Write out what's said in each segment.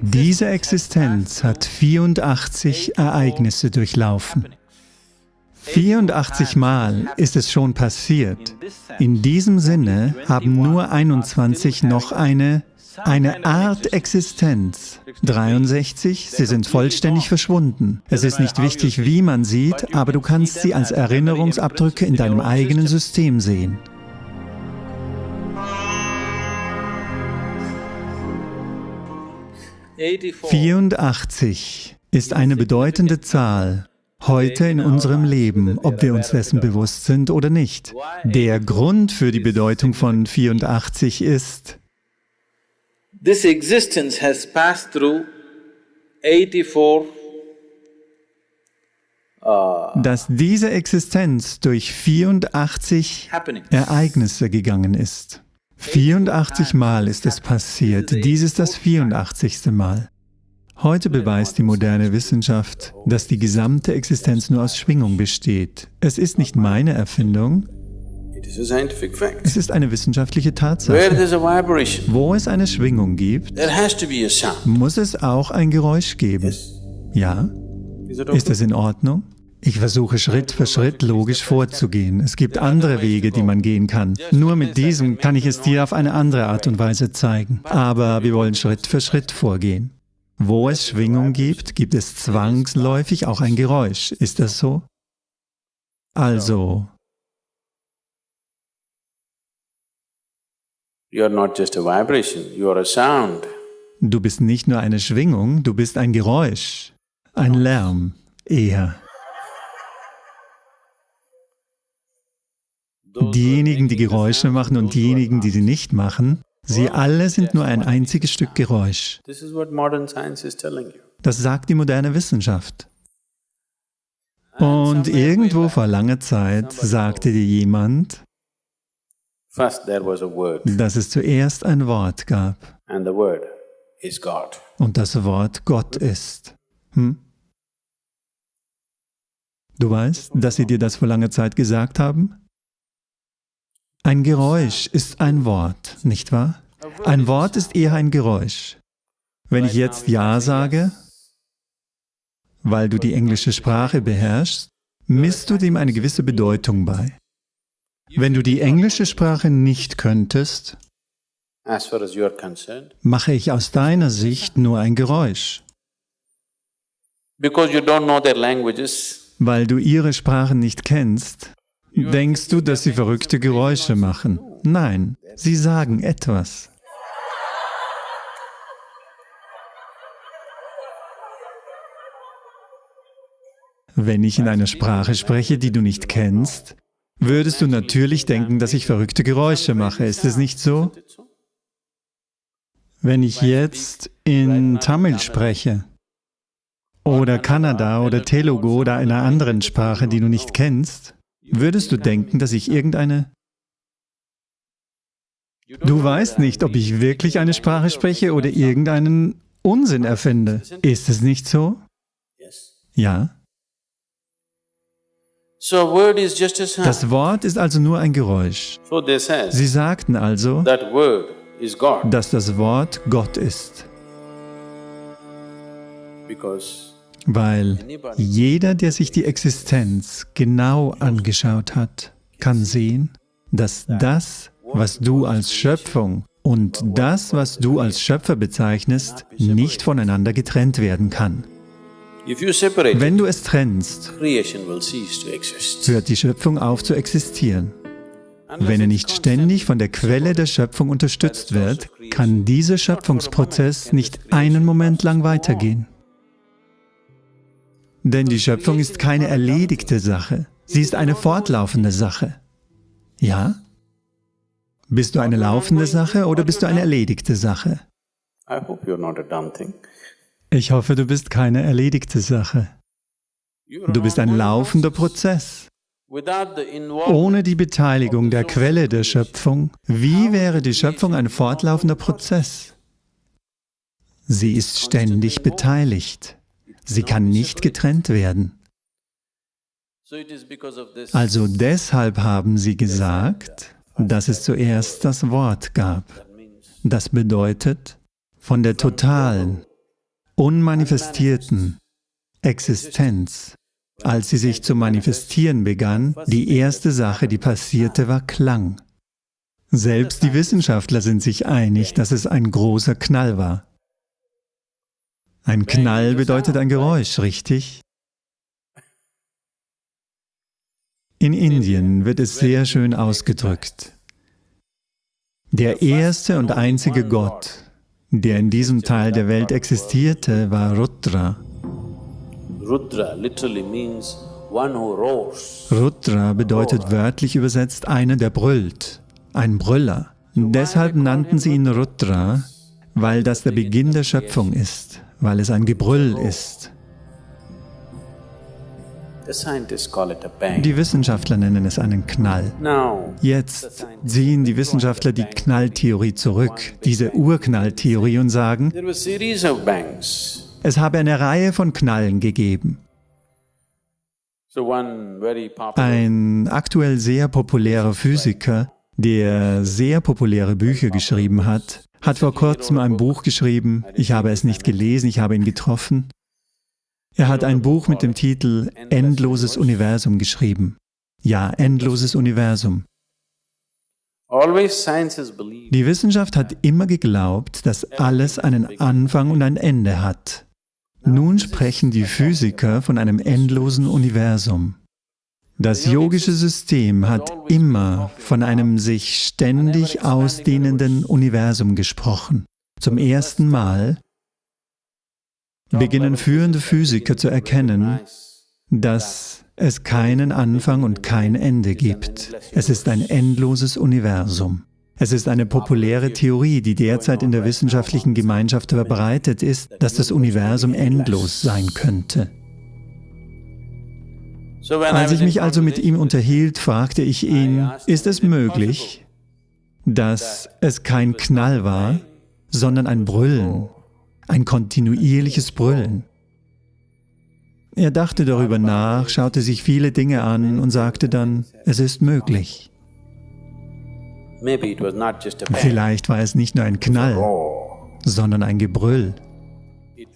Diese Existenz hat 84 Ereignisse durchlaufen. 84 Mal ist es schon passiert. In diesem Sinne haben nur 21 noch eine, eine Art Existenz. 63, sie sind vollständig verschwunden. Es ist nicht wichtig, wie man sieht, aber du kannst sie als Erinnerungsabdrücke in deinem eigenen System sehen. 84 ist eine bedeutende Zahl heute in unserem Leben, ob wir uns dessen bewusst sind oder nicht. Der Grund für die Bedeutung von 84 ist, This existence has passed through 84 dass diese Existenz durch 84 Ereignisse gegangen ist. 84 Mal ist es passiert, dies ist das 84. Mal. Heute beweist die moderne Wissenschaft, dass die gesamte Existenz nur aus Schwingung besteht. Es ist nicht meine Erfindung, es ist eine wissenschaftliche Tatsache. Wo es eine Schwingung gibt, muss es auch ein Geräusch geben. Ja? Ist es in Ordnung? Ich versuche Schritt für Schritt logisch vorzugehen. Es gibt andere Wege, die man gehen kann. Nur mit diesem kann ich es dir auf eine andere Art und Weise zeigen. Aber wir wollen Schritt für Schritt vorgehen. Wo es Schwingung gibt, gibt es zwangsläufig auch ein Geräusch. Ist das so? Also, Du bist nicht nur eine Schwingung, du bist ein Geräusch, ein Lärm, eher. Diejenigen, die Geräusche machen und diejenigen, die sie nicht machen, sie alle sind nur ein einziges Stück Geräusch. Das sagt die moderne Wissenschaft. Und irgendwo vor langer Zeit sagte dir jemand, dass es zuerst ein Wort gab. Und das Wort Gott ist. Hm? Du weißt, dass sie dir das vor langer Zeit gesagt haben? Ein Geräusch ist ein Wort, nicht wahr? Ein Wort ist eher ein Geräusch. Wenn ich jetzt Ja sage, weil du die englische Sprache beherrschst, misst du dem eine gewisse Bedeutung bei. Wenn du die englische Sprache nicht könntest, mache ich aus deiner Sicht nur ein Geräusch. Weil du ihre Sprachen nicht kennst, Denkst du, dass sie verrückte Geräusche machen? Nein, sie sagen etwas. Wenn ich in einer Sprache spreche, die du nicht kennst, würdest du natürlich denken, dass ich verrückte Geräusche mache. Ist es nicht so? Wenn ich jetzt in Tamil spreche, oder Kanada oder Telugu oder einer anderen Sprache, die du nicht kennst, Würdest du denken, dass ich irgendeine... Du weißt nicht, ob ich wirklich eine Sprache spreche oder irgendeinen Unsinn erfinde. Ist es nicht so? Ja. Das Wort ist also nur ein Geräusch. Sie sagten also, dass das Wort Gott ist. Weil jeder, der sich die Existenz genau angeschaut hat, kann sehen, dass das, was du als Schöpfung und das, was du als Schöpfer bezeichnest, nicht voneinander getrennt werden kann. Wenn du es trennst, hört die Schöpfung auf zu existieren. Wenn er nicht ständig von der Quelle der Schöpfung unterstützt wird, kann dieser Schöpfungsprozess nicht einen Moment lang weitergehen. Denn die Schöpfung ist keine erledigte Sache, sie ist eine fortlaufende Sache. Ja? Bist du eine laufende Sache oder bist du eine erledigte Sache? Ich hoffe, du bist keine erledigte Sache. Du bist ein laufender Prozess. Ohne die Beteiligung der Quelle der Schöpfung, wie wäre die Schöpfung ein fortlaufender Prozess? Sie ist ständig beteiligt. Sie kann nicht getrennt werden. Also deshalb haben sie gesagt, dass es zuerst das Wort gab. Das bedeutet, von der totalen, unmanifestierten Existenz, als sie sich zu manifestieren begann, die erste Sache, die passierte, war Klang. Selbst die Wissenschaftler sind sich einig, dass es ein großer Knall war. Ein Knall bedeutet ein Geräusch, richtig? In Indien wird es sehr schön ausgedrückt. Der erste und einzige Gott, der in diesem Teil der Welt existierte, war Rudra. Rudra bedeutet wörtlich übersetzt einer, der brüllt, ein Brüller. Deshalb nannten sie ihn Rudra, weil das der Beginn der Schöpfung ist, weil es ein Gebrüll ist. Die Wissenschaftler nennen es einen Knall. Jetzt ziehen die Wissenschaftler die Knalltheorie zurück, diese Urknalltheorie und sagen, es habe eine Reihe von Knallen gegeben. Ein aktuell sehr populärer Physiker, der sehr populäre Bücher geschrieben hat, hat vor kurzem ein Buch geschrieben, ich habe es nicht gelesen, ich habe ihn getroffen, er hat ein Buch mit dem Titel Endloses Universum geschrieben. Ja, endloses Universum. Die Wissenschaft hat immer geglaubt, dass alles einen Anfang und ein Ende hat. Nun sprechen die Physiker von einem endlosen Universum. Das yogische System hat immer von einem sich ständig ausdehnenden Universum gesprochen. Zum ersten Mal beginnen führende Physiker zu erkennen, dass es keinen Anfang und kein Ende gibt. Es ist ein endloses Universum. Es ist eine populäre Theorie, die derzeit in der wissenschaftlichen Gemeinschaft verbreitet ist, dass das Universum endlos sein könnte. Als ich mich also mit ihm unterhielt, fragte ich ihn, ist es möglich, dass es kein Knall war, sondern ein Brüllen, ein kontinuierliches Brüllen. Er dachte darüber nach, schaute sich viele Dinge an und sagte dann, es ist möglich. Vielleicht war es nicht nur ein Knall, sondern ein Gebrüll.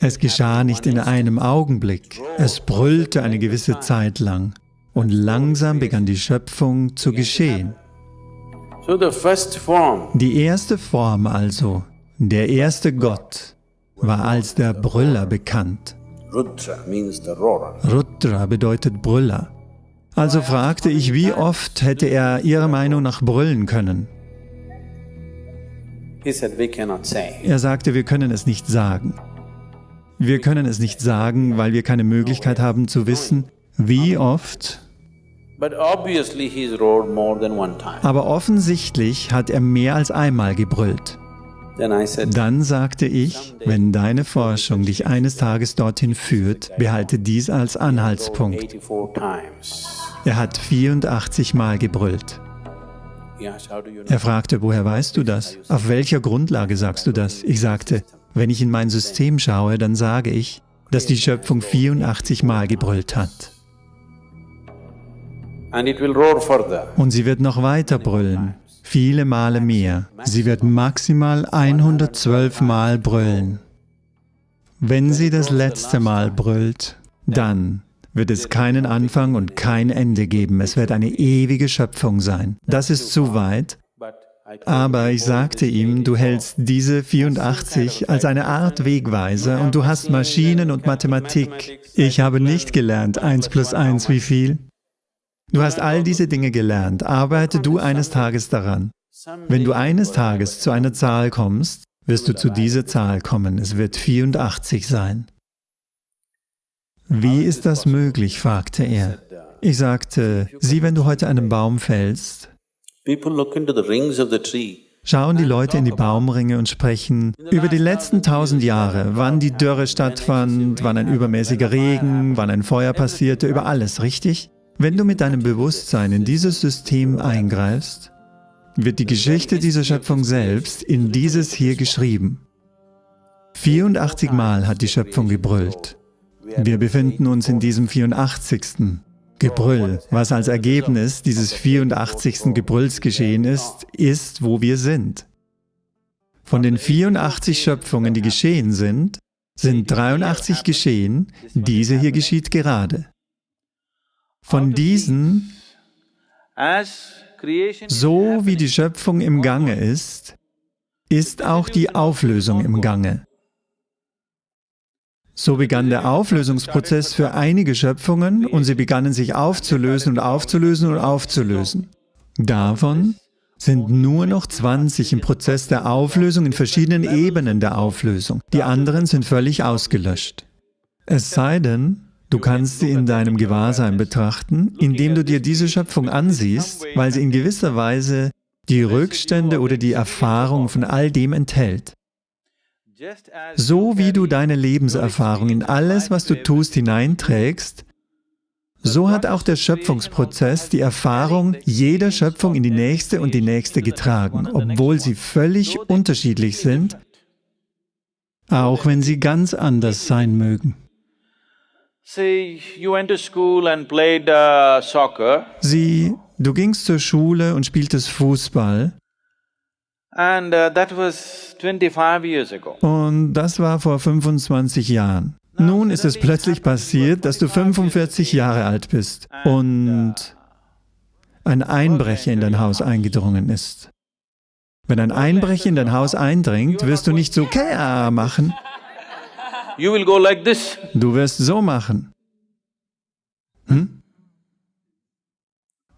Es geschah nicht in einem Augenblick, es brüllte eine gewisse Zeit lang und langsam begann die Schöpfung zu geschehen. Die erste Form also, der erste Gott, war als der Brüller bekannt. Rudra bedeutet Brüller. Also fragte ich, wie oft hätte er Ihrer Meinung nach brüllen können? Er sagte, wir können es nicht sagen. Wir können es nicht sagen, weil wir keine Möglichkeit haben zu wissen, wie oft. Aber offensichtlich hat er mehr als einmal gebrüllt. Dann sagte ich, wenn deine Forschung dich eines Tages dorthin führt, behalte dies als Anhaltspunkt. Er hat 84 Mal gebrüllt. Er fragte, woher weißt du das? Auf welcher Grundlage sagst du das? Ich sagte, wenn ich in mein System schaue, dann sage ich, dass die Schöpfung 84 Mal gebrüllt hat. Und sie wird noch weiter brüllen viele Male mehr. Sie wird maximal 112 Mal brüllen. Wenn sie das letzte Mal brüllt, dann wird es keinen Anfang und kein Ende geben. Es wird eine ewige Schöpfung sein. Das ist zu weit. Aber ich sagte ihm, du hältst diese 84 als eine Art Wegweiser und du hast Maschinen und Mathematik. Ich habe nicht gelernt, 1 plus 1 wie viel. Du hast all diese Dinge gelernt, arbeite du eines Tages daran. Wenn du eines Tages zu einer Zahl kommst, wirst du zu dieser Zahl kommen. Es wird 84 sein. Wie ist das möglich? fragte er. Ich sagte, sieh, wenn du heute einen Baum fällst, schauen die Leute in die Baumringe und sprechen über die letzten tausend Jahre, wann die Dürre stattfand, wann ein übermäßiger Regen, wann ein Feuer passierte, über alles, richtig? Wenn du mit deinem Bewusstsein in dieses System eingreifst, wird die Geschichte dieser Schöpfung selbst in dieses hier geschrieben. 84 Mal hat die Schöpfung gebrüllt. Wir befinden uns in diesem 84. Gebrüll. Was als Ergebnis dieses 84. Gebrülls geschehen ist, ist, wo wir sind. Von den 84 Schöpfungen, die geschehen sind, sind 83 geschehen, diese hier geschieht gerade. Von diesen, so wie die Schöpfung im Gange ist, ist auch die Auflösung im Gange. So begann der Auflösungsprozess für einige Schöpfungen und sie begannen sich aufzulösen und aufzulösen und aufzulösen. Davon sind nur noch 20 im Prozess der Auflösung in verschiedenen Ebenen der Auflösung. Die anderen sind völlig ausgelöscht. Es sei denn, du kannst sie in deinem Gewahrsein betrachten, indem du dir diese Schöpfung ansiehst, weil sie in gewisser Weise die Rückstände oder die Erfahrung von all dem enthält. So wie du deine Lebenserfahrung in alles, was du tust, hineinträgst, so hat auch der Schöpfungsprozess die Erfahrung jeder Schöpfung in die nächste und die nächste getragen, obwohl sie völlig unterschiedlich sind, auch wenn sie ganz anders sein mögen. Uh, Sie, du gingst zur Schule und spieltest Fußball And uh, that was 25 years ago. Und das war vor 25 Jahren. Nun ist es plötzlich passiert, dass du 45 Jahre alt bist und ein Einbrecher in dein Haus eingedrungen ist. Wenn ein Einbrecher in dein Haus eindringt, wirst du nicht so Kea machen. Du wirst so machen. Hm?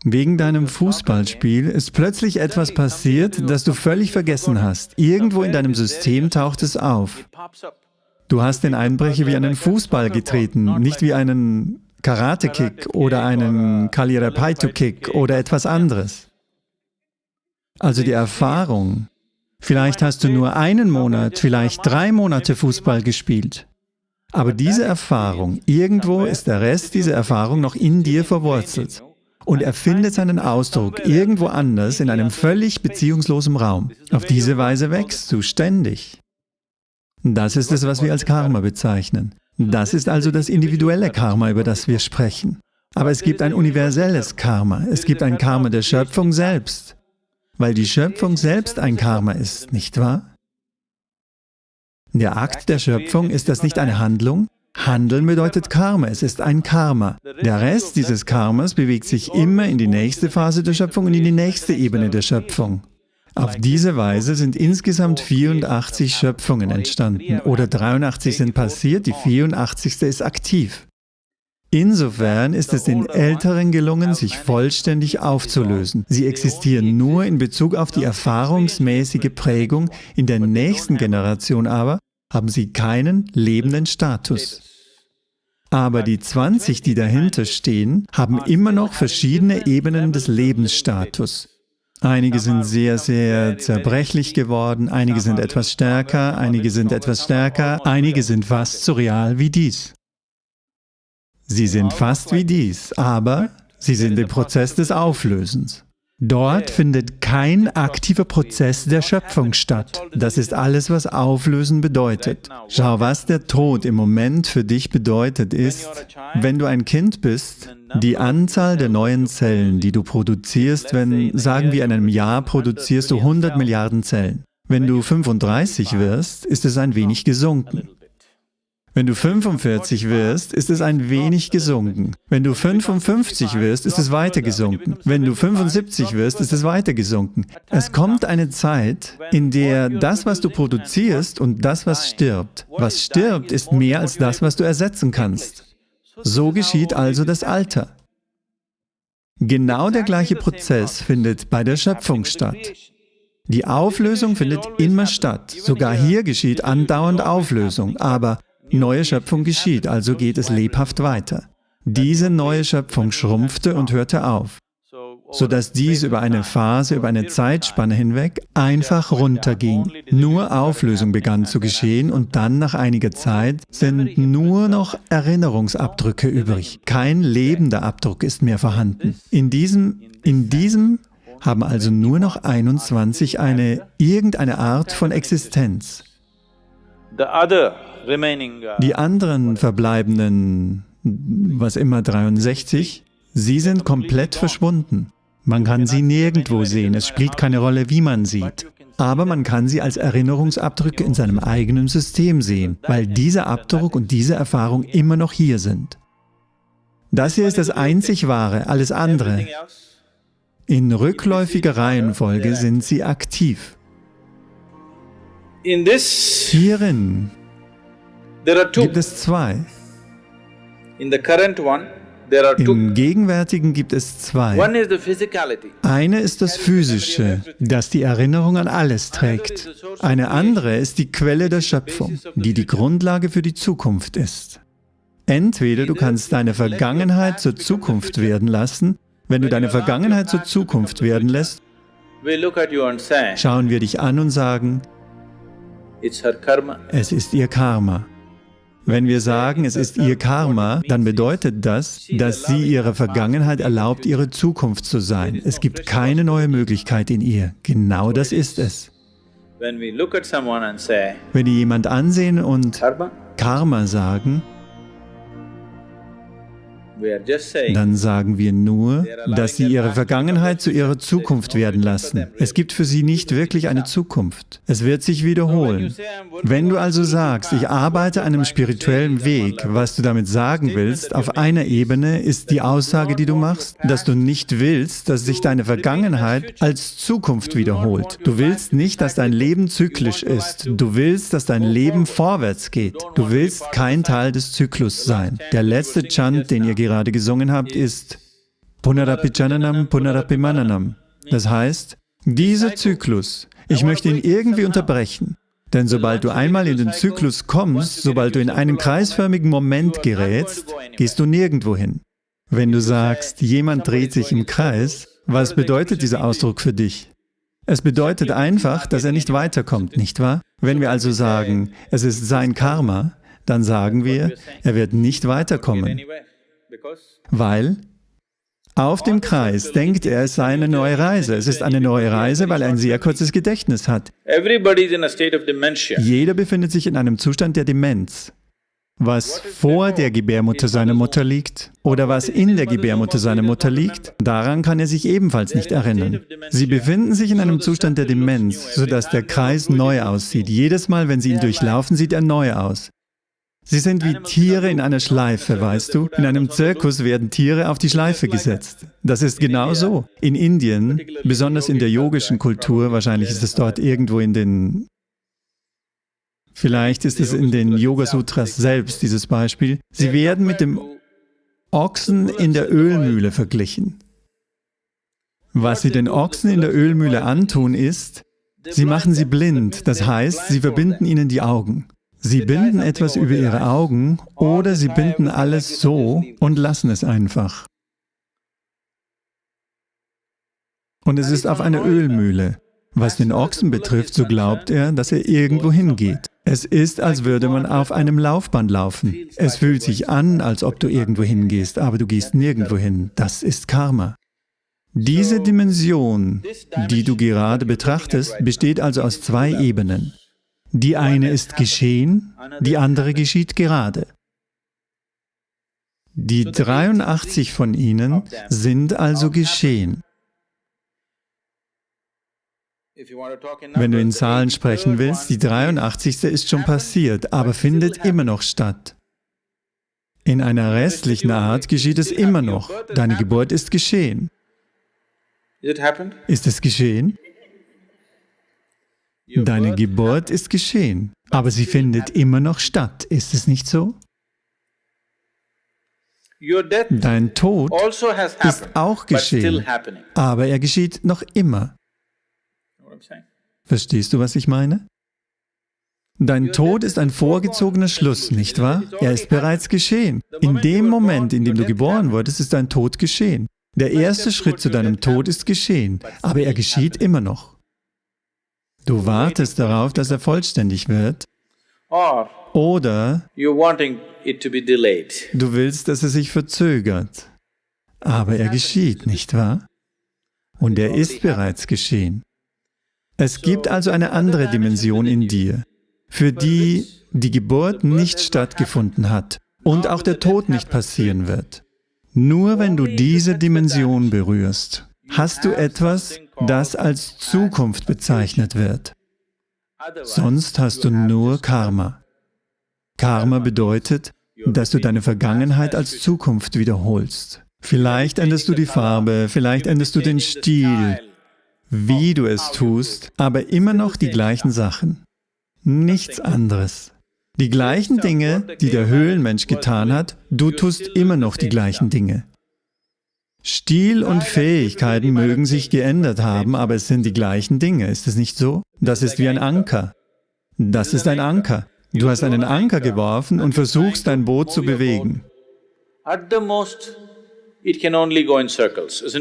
Wegen deinem Fußballspiel ist plötzlich etwas passiert, das du völlig vergessen hast. Irgendwo in deinem System taucht es auf. Du hast den Einbrecher wie einen Fußball getreten, nicht wie einen Karate-Kick oder einen Kalirapaito-Kick oder etwas anderes. Also die Erfahrung. Vielleicht hast du nur einen Monat, vielleicht drei Monate Fußball gespielt. Aber diese Erfahrung, irgendwo ist der Rest dieser Erfahrung noch in dir verwurzelt und er findet seinen Ausdruck irgendwo anders in einem völlig beziehungslosen Raum. Auf diese Weise wächst du ständig. Das ist es, was wir als Karma bezeichnen. Das ist also das individuelle Karma, über das wir sprechen. Aber es gibt ein universelles Karma. Es gibt ein Karma der Schöpfung selbst, weil die Schöpfung selbst ein Karma ist, nicht wahr? Der Akt der Schöpfung, ist das nicht eine Handlung? Handeln bedeutet Karma, es ist ein Karma. Der Rest dieses Karmas bewegt sich immer in die nächste Phase der Schöpfung und in die nächste Ebene der Schöpfung. Auf diese Weise sind insgesamt 84 Schöpfungen entstanden oder 83 sind passiert, die 84. ist aktiv. Insofern ist es den Älteren gelungen, sich vollständig aufzulösen. Sie existieren nur in Bezug auf die erfahrungsmäßige Prägung, in der nächsten Generation aber haben sie keinen lebenden Status. Aber die 20, die dahinter stehen, haben immer noch verschiedene Ebenen des Lebensstatus. Einige sind sehr, sehr zerbrechlich geworden, einige sind etwas stärker, einige sind etwas stärker, einige sind fast so real wie dies. Sie sind fast wie dies, aber sie sind im Prozess des Auflösens. Dort findet kein aktiver Prozess der Schöpfung statt. Das ist alles, was Auflösen bedeutet. Schau, was der Tod im Moment für dich bedeutet, ist, wenn du ein Kind bist, die Anzahl der neuen Zellen, die du produzierst, wenn, sagen wir, in einem Jahr produzierst du 100 Milliarden Zellen. Wenn du 35 wirst, ist es ein wenig gesunken. Wenn du 45 wirst, ist es ein wenig gesunken. Wenn du 55 wirst, ist es weiter gesunken. Wenn du 75 wirst, ist es weiter gesunken. Es kommt eine Zeit, in der das, was du produzierst und das, was stirbt, was stirbt, ist mehr als das, was du ersetzen kannst. So geschieht also das Alter. Genau der gleiche Prozess findet bei der Schöpfung statt. Die Auflösung findet immer statt. Sogar hier geschieht andauernd Auflösung, aber Neue Schöpfung geschieht, also geht es lebhaft weiter. Diese neue Schöpfung schrumpfte und hörte auf, sodass dies über eine Phase, über eine Zeitspanne hinweg einfach runterging. Nur Auflösung begann zu geschehen und dann nach einiger Zeit sind nur noch Erinnerungsabdrücke übrig. Kein lebender Abdruck ist mehr vorhanden. In diesem, in diesem haben also nur noch 21 eine irgendeine Art von Existenz. Die anderen verbleibenden, was immer 63, sie sind komplett verschwunden. Man kann sie nirgendwo sehen, es spielt keine Rolle, wie man sieht. aber man kann sie als Erinnerungsabdrücke in seinem eigenen System sehen, weil dieser Abdruck und diese Erfahrung immer noch hier sind. Das hier ist das einzig Wahre, alles andere. In rückläufiger Reihenfolge sind sie aktiv. Hierin gibt es zwei. Im Gegenwärtigen gibt es zwei. Eine ist das Physische, das die Erinnerung an alles trägt. Eine andere ist die Quelle der Schöpfung, die die Grundlage für die Zukunft ist. Entweder du kannst deine Vergangenheit zur Zukunft werden lassen, wenn du deine Vergangenheit zur Zukunft werden lässt, schauen wir dich an und sagen, es ist ihr Karma. Wenn wir sagen, es ist ihr Karma, dann bedeutet das, dass sie ihrer Vergangenheit erlaubt, ihre Zukunft zu sein. Es gibt keine neue Möglichkeit in ihr. Genau das ist es. Wenn die jemand ansehen und Karma sagen, dann sagen wir nur, dass sie ihre Vergangenheit zu ihrer Zukunft werden lassen. Es gibt für sie nicht wirklich eine Zukunft. Es wird sich wiederholen. Wenn du also sagst, ich arbeite einem spirituellen Weg, was du damit sagen willst, auf einer Ebene ist die Aussage, die du machst, dass du nicht willst, dass sich deine Vergangenheit als Zukunft wiederholt. Du willst nicht, dass dein Leben zyklisch ist. Du willst, dass dein Leben vorwärts geht. Du willst kein Teil des Zyklus sein. Der letzte Chant, den ihr gerade gesungen habt, ist Punarapi Punarapimananam. Das heißt, dieser Zyklus, ich möchte ihn irgendwie unterbrechen. Denn sobald du einmal in den Zyklus kommst, sobald du in einen kreisförmigen Moment gerätst, gehst du nirgendwo hin. Wenn du sagst, jemand dreht sich im Kreis, was bedeutet dieser Ausdruck für dich? Es bedeutet einfach, dass er nicht weiterkommt, nicht wahr? Wenn wir also sagen, es ist sein Karma, dann sagen wir, er wird nicht weiterkommen. Weil auf dem Kreis denkt er, es sei eine neue Reise. Es ist eine neue Reise, weil er ein sehr kurzes Gedächtnis hat. Jeder befindet sich in einem Zustand der Demenz. Was vor der Gebärmutter seiner Mutter liegt oder was in der Gebärmutter seiner Mutter liegt, daran kann er sich ebenfalls nicht erinnern. Sie befinden sich in einem Zustand der Demenz, sodass der Kreis neu aussieht. Jedes Mal, wenn Sie ihn durchlaufen, sieht er neu aus. Sie sind wie Tiere in einer Schleife, weißt du? In einem Zirkus werden Tiere auf die Schleife gesetzt. Das ist genau so. In Indien, besonders in der yogischen Kultur, wahrscheinlich ist es dort irgendwo in den... Vielleicht ist es in den Yoga-Sutras selbst, dieses Beispiel. Sie werden mit dem Ochsen in der Ölmühle verglichen. Was sie den Ochsen in der Ölmühle antun, ist, sie machen sie blind, das heißt, sie verbinden ihnen die Augen. Sie binden etwas über ihre Augen oder sie binden alles so und lassen es einfach. Und es ist auf einer Ölmühle. Was den Ochsen betrifft, so glaubt er, dass er irgendwo hingeht. Es ist, als würde man auf einem Laufband laufen. Es fühlt sich an, als ob du irgendwo hingehst, aber du gehst nirgendwo hin. Das ist Karma. Diese Dimension, die du gerade betrachtest, besteht also aus zwei Ebenen. Die eine ist geschehen, die andere geschieht gerade. Die 83 von ihnen sind also geschehen. Wenn du in Zahlen sprechen willst, die 83. ist schon passiert, aber findet immer noch statt. In einer restlichen Art geschieht es immer noch. Deine Geburt ist geschehen. Ist es geschehen? Deine Geburt ist geschehen, aber sie findet immer noch statt. Ist es nicht so? Dein Tod also ist auch geschehen, aber er geschieht noch immer. Verstehst du, was ich meine? Dein Tod ist ein vorgezogener Schluss, nicht wahr? Er ist bereits geschehen. In dem Moment, in dem du geboren wurdest, ist dein Tod geschehen. Der erste Schritt zu deinem Tod ist geschehen, aber er geschieht immer noch. Du wartest darauf, dass er vollständig wird. Oder du willst, dass er sich verzögert. Aber er geschieht, nicht wahr? Und er ist bereits geschehen. Es gibt also eine andere Dimension in dir, für die die Geburt nicht stattgefunden hat und auch der Tod nicht passieren wird. Nur wenn du diese Dimension berührst, hast du etwas, das als Zukunft bezeichnet wird. Sonst hast du nur Karma. Karma bedeutet, dass du deine Vergangenheit als Zukunft wiederholst. Vielleicht änderst du die Farbe, vielleicht änderst du den Stil, wie du es tust, aber immer noch die gleichen Sachen. Nichts anderes. Die gleichen Dinge, die der Höhlenmensch getan hat, du tust immer noch die gleichen Dinge. Stil und Fähigkeiten mögen sich geändert haben, aber es sind die gleichen Dinge, ist es nicht so? Das ist wie ein Anker. Das ist ein Anker. Du hast einen Anker geworfen und versuchst, dein Boot zu bewegen.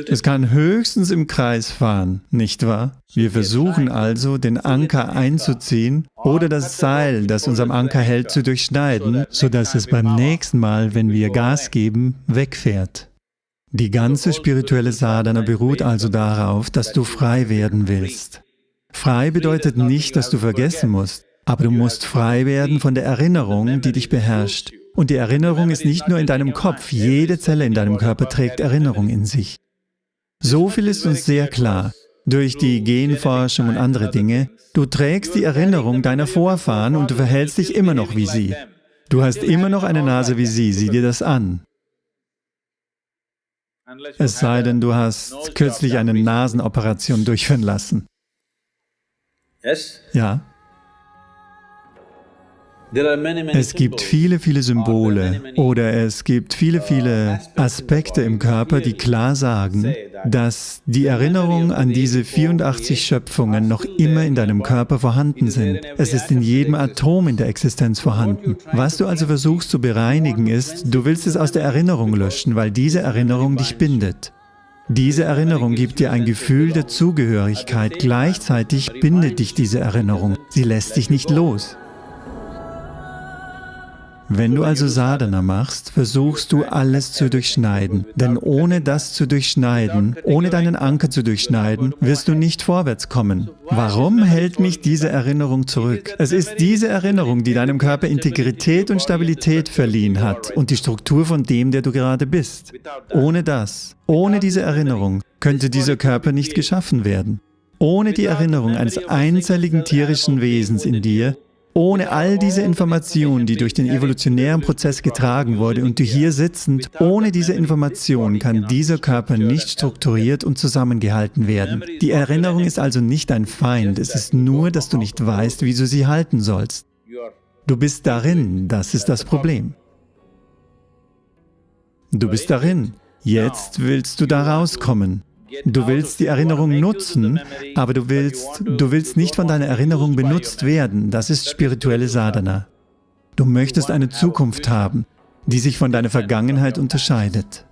Es kann höchstens im Kreis fahren, nicht wahr? Wir versuchen also, den Anker einzuziehen oder das Seil, das uns am Anker hält, zu durchschneiden, sodass es beim nächsten Mal, wenn wir Gas geben, wegfährt. Die ganze spirituelle Sadhana beruht also darauf, dass du frei werden willst. Frei bedeutet nicht, dass du vergessen musst, aber du musst frei werden von der Erinnerung, die dich beherrscht. Und die Erinnerung ist nicht nur in deinem Kopf, jede Zelle in deinem Körper trägt Erinnerung in sich. So viel ist uns sehr klar, durch die Genforschung und andere Dinge, du trägst die Erinnerung deiner Vorfahren und du verhältst dich immer noch wie sie. Du hast immer noch eine Nase wie sie, sieh dir das an. Es sei denn, du hast kürzlich eine Nasenoperation durchführen lassen. Ja? Es gibt viele, viele Symbole. oder es gibt viele, viele Aspekte im Körper, die klar sagen, dass die Erinnerung an diese 84 Schöpfungen noch immer in deinem Körper vorhanden sind. Es ist in jedem Atom in der Existenz vorhanden. Was du also versuchst zu bereinigen ist, du willst es aus der Erinnerung löschen, weil diese Erinnerung dich bindet. Diese Erinnerung gibt dir ein Gefühl der Zugehörigkeit, gleichzeitig bindet dich diese Erinnerung. Sie lässt dich nicht los. Wenn du also Sadhana machst, versuchst du alles zu durchschneiden. Denn ohne das zu durchschneiden, ohne deinen Anker zu durchschneiden, wirst du nicht vorwärts kommen. Warum hält mich diese Erinnerung zurück? Es ist diese Erinnerung, die deinem Körper Integrität und Stabilität verliehen hat und die Struktur von dem, der du gerade bist. Ohne das, ohne diese Erinnerung, könnte dieser Körper nicht geschaffen werden. Ohne die Erinnerung eines einzelligen tierischen Wesens in dir ohne all diese Information, die durch den evolutionären Prozess getragen wurde und du hier sitzend, ohne diese Information kann dieser Körper nicht strukturiert und zusammengehalten werden. Die Erinnerung ist also nicht ein Feind, es ist nur, dass du nicht weißt, wie du sie halten sollst. Du bist darin, das ist das Problem. Du bist darin, jetzt willst du da rauskommen. Du willst die Erinnerung nutzen, aber du willst, du willst nicht von deiner Erinnerung benutzt werden. Das ist spirituelle Sadhana. Du möchtest eine Zukunft haben, die sich von deiner Vergangenheit unterscheidet.